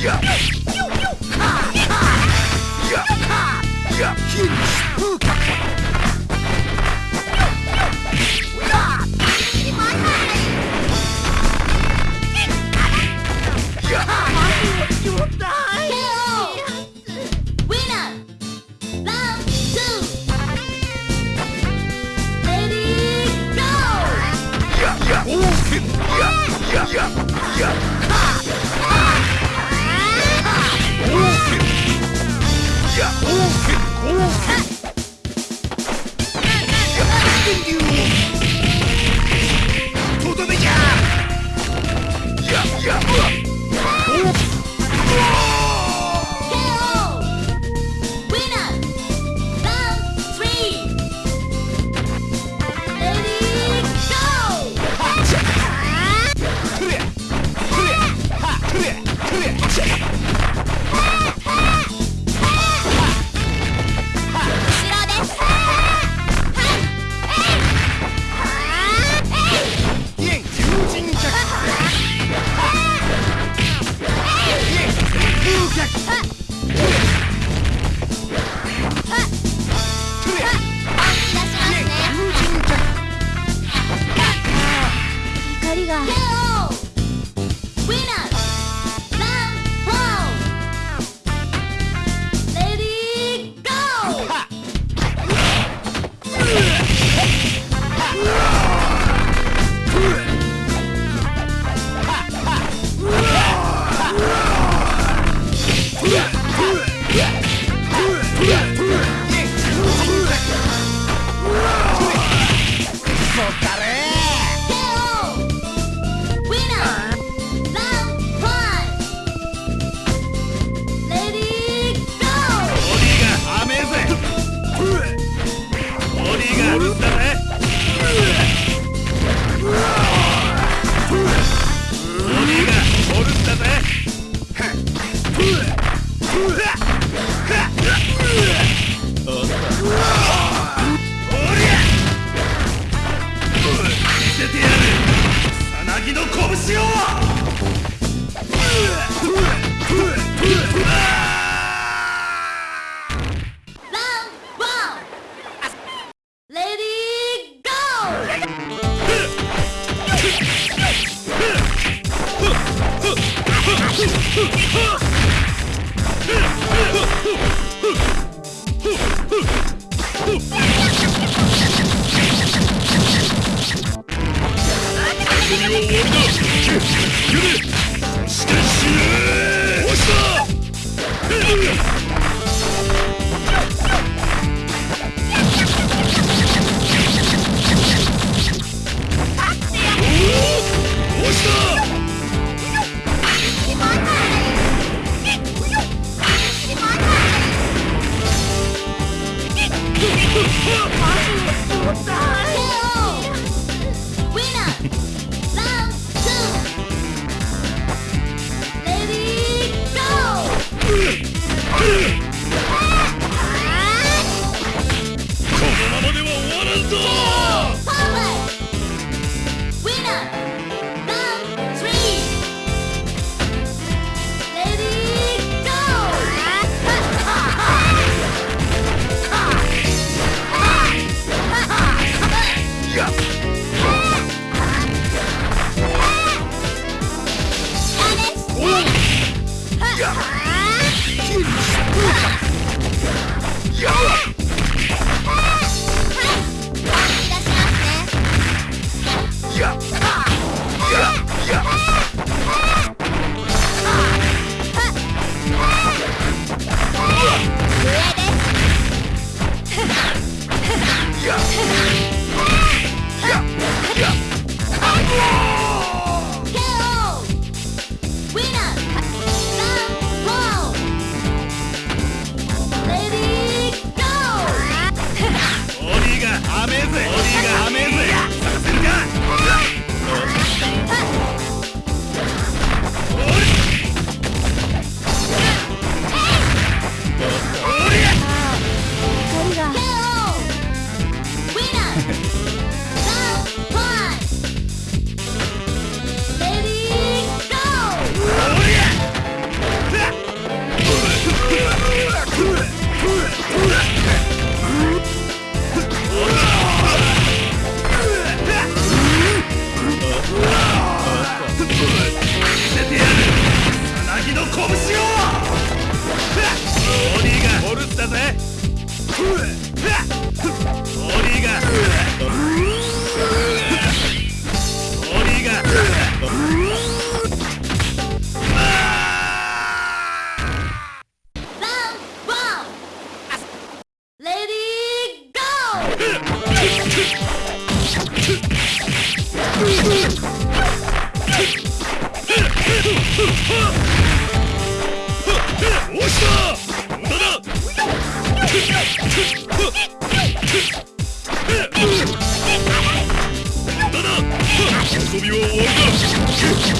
Yeah! Yes! 遊びは終わりだ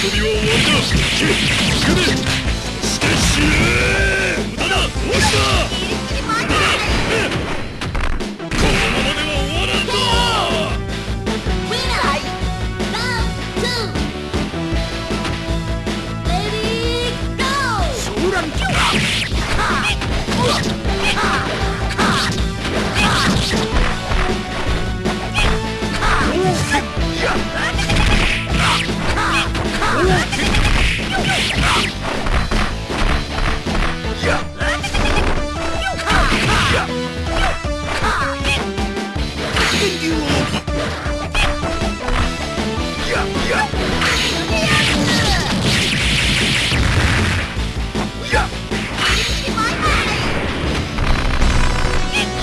たをだ。けくした？